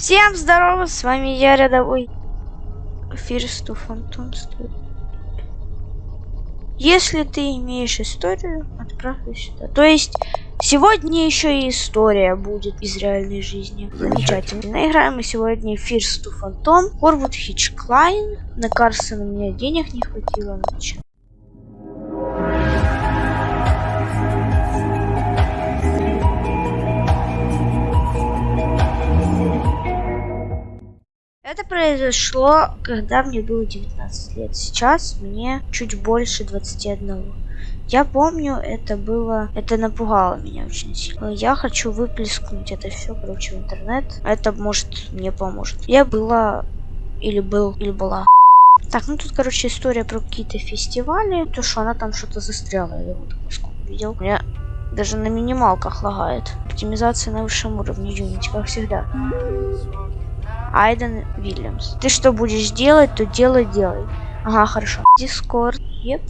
Всем здорово, с вами я, рядовой Фирсту Фантом стоит. Если ты имеешь историю, отправь сюда. То есть, сегодня еще и история будет из реальной жизни. Замечательно. Играем мы сегодня Фирсту Фантом, Корвуд Хичклайн. На Карсона у меня денег не хватило. Начал. Это произошло, когда мне было 19 лет. Сейчас мне чуть больше 21. Я помню, это было... Это напугало меня очень сильно. Я хочу выплескнуть это все, короче, в интернет. Это, может, мне поможет. Я была... Или был... Или была... Так, ну тут, короче, история про какие-то фестивали. То, что она там что-то застряла. Я вот сколько видел. У меня даже на минималках лагает. Оптимизация на высшем уровне Unity, как всегда. Айден Вильямс. Ты что будешь делать, то делай, делай. Ага, хорошо. Дискорд. Еп.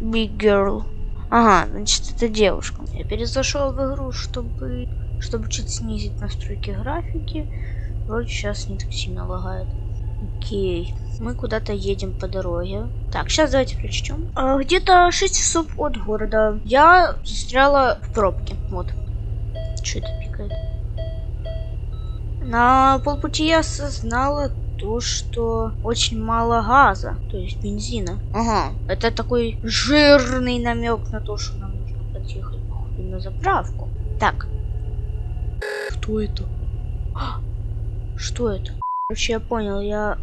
Big Girl. Ага, значит, это девушка. Я перезашел в игру, чтобы, чтобы чуть снизить настройки графики. Вроде сейчас не так сильно лагает. Окей. Мы куда-то едем по дороге. Так, сейчас давайте прочтем. А, Где-то 6 часов от города. Я застряла в пробке. Вот. Что это пикает? На полпути я осознала то, что очень мало газа, то есть бензина. Ага, это такой жирный намек на то, что нам нужно подъехать походу на заправку. Так. Кто это? А, что это? Короче, я понял, я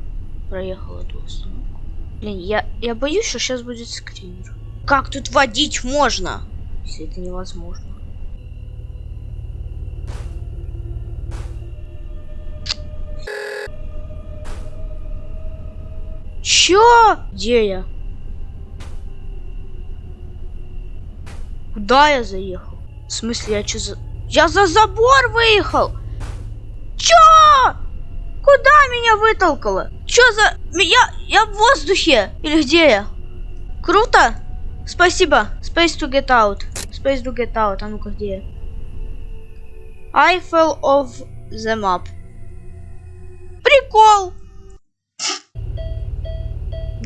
проехал эту остановку. Блин, я, я боюсь, что сейчас будет скример. Как тут водить можно? Если это невозможно. Чё? Где я? Куда я заехал? В смысле, я чё за... Я за забор выехал! Чё? Куда меня вытолкало? Чё за... Я, я в воздухе! Или где я? Круто! Спасибо. Space to get out. Space to get out. А ну-ка, где я? I fell off the map. Прикол!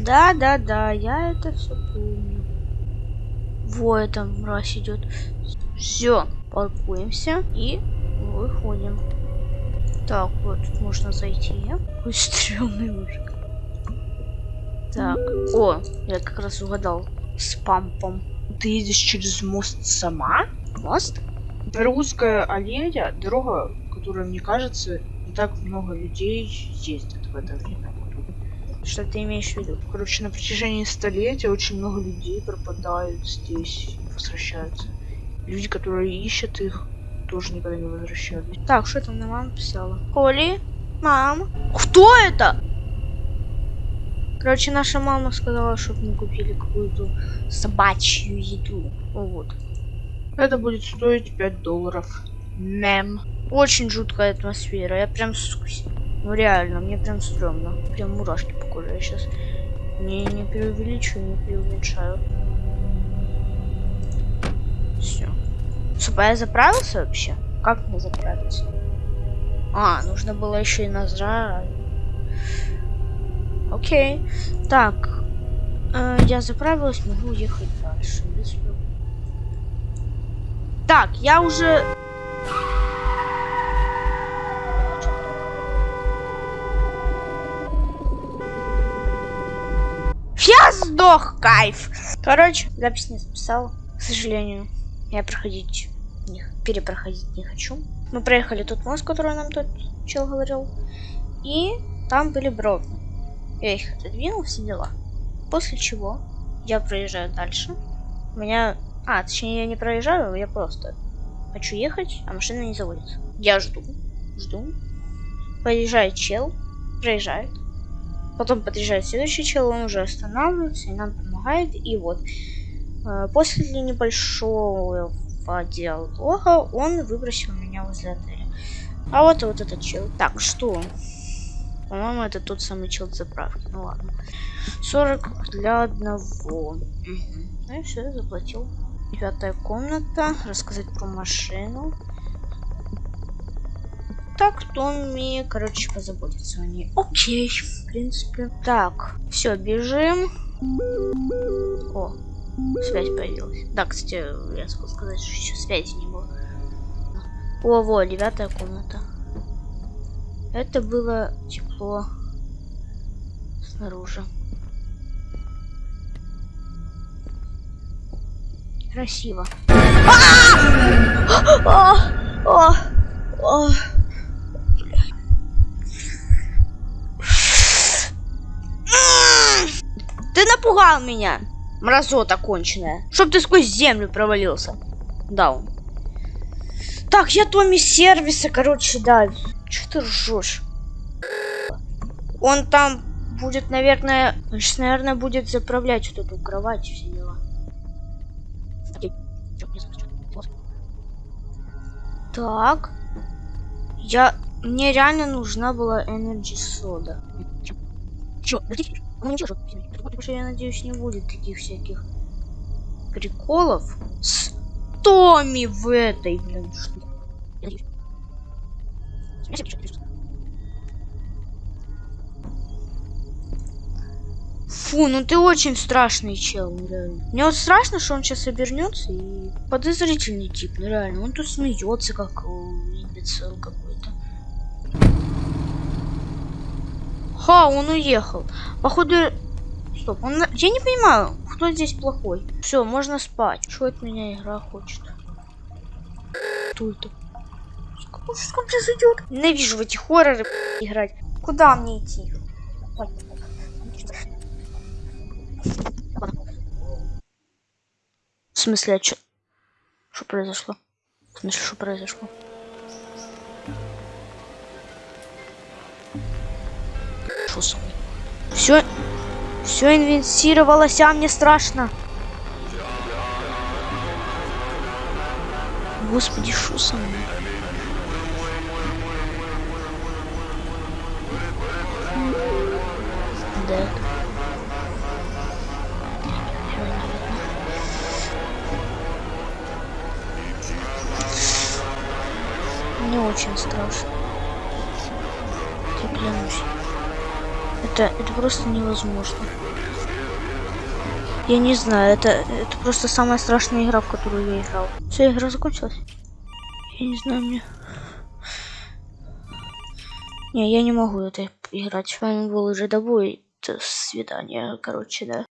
Да, да, да, я это все помню. Во, это мразь идет. Все, паркуемся и выходим. Так, вот тут можно зайти. Какой стрёмный мужик. Так, о, я как раз угадал. С пампом. Ты едешь через мост сама? Мост? Узкая аллея, дорога, которая, мне кажется, не так много людей ездят в это время. Что ты имеешь в виду? Короче, на протяжении столетия очень много людей пропадают здесь возвращаются. Люди, которые ищут их, тоже никогда не возвращались. Так, что там на маму писала? Коли? Мам? Кто это? Короче, наша мама сказала, чтобы мы купили какую-то собачью еду. Вот. Это будет стоить 5 долларов. Мем. Очень жуткая атмосфера. Я прям скусь. Ну реально, мне прям стрёмно. Прям мурашки по коже. Сейчас не, не преувеличиваю, не преуменьшаю. Все. Супа, я заправился вообще? Как мне заправиться? А, нужно было еще и нажать. Окей. Так. Э, я заправилась, могу ехать дальше. Так, я уже Я сдох, кайф. Короче, запись не записал. К сожалению, я проходить, не, перепроходить не хочу. Мы проехали тот мост, который нам тот чел говорил. И там были бровни. Я их отодвинул, все дела. После чего я проезжаю дальше. У меня... А, точнее, я не проезжаю, я просто хочу ехать, а машина не заводится. Я жду, жду. Поезжает чел, проезжает. Потом подъезжает следующий чел, он уже останавливается и нам помогает. И вот, э, после небольшого диалога он выбросил меня возле отеля. А вот вот этот чел. Так, что? По-моему, это тот самый чел заправки. Ну ладно. 40 для одного. Угу. Ну и все, заплатил. Пятая комната. Рассказать про машину. Так Томми, короче, позаботится о ней. Окей, в принципе. Так, все, бежим. О, связь появилась. Да, кстати, я забыл сказать, что еще связи не было. О, во, девятая комната. Это было тепло снаружи. Красиво. А! А! А! Ты напугал меня, мразота конченая. Чтоб ты сквозь землю провалился. Даун. Так, я Томми сервиса, короче, да. Че ты ржешь? Он там будет, наверное, он сейчас, наверное, будет заправлять вот эту кровать все дела. Так. Я... Мне реально нужна была Energy Soda. Чё? Ну ничего, потому что я надеюсь, не будет таких всяких приколов с Томми в этой, блин, надеюсь. Фу, ну ты очень страшный чел, ну реально. Мне вот страшно, что он сейчас обернется и подозрительный тип, ну реально. Он тут смеется, как э, имбецил какой-то. Ха, он уехал. Походу... Стоп, он... Я не понимаю, кто здесь плохой. Все, можно спать. Что от меня игра хочет? Кто это? Что сейчас произойдет? Ненавижу в эти хорроры играть. Куда мне идти? В смысле, а чё? Что произошло? В смысле, что произошло? Мной? Все, все инвентировалось, а мне страшно. Господи, что со мной? Да. Мне очень страшно. Я клянусь. Это, это просто невозможно. Я не знаю, это, это просто самая страшная игра, в которую я играл. Все, игра закончилась? Я не знаю, мне... Не, я не могу это играть. С вами был уже Добой. До свидания, короче, да.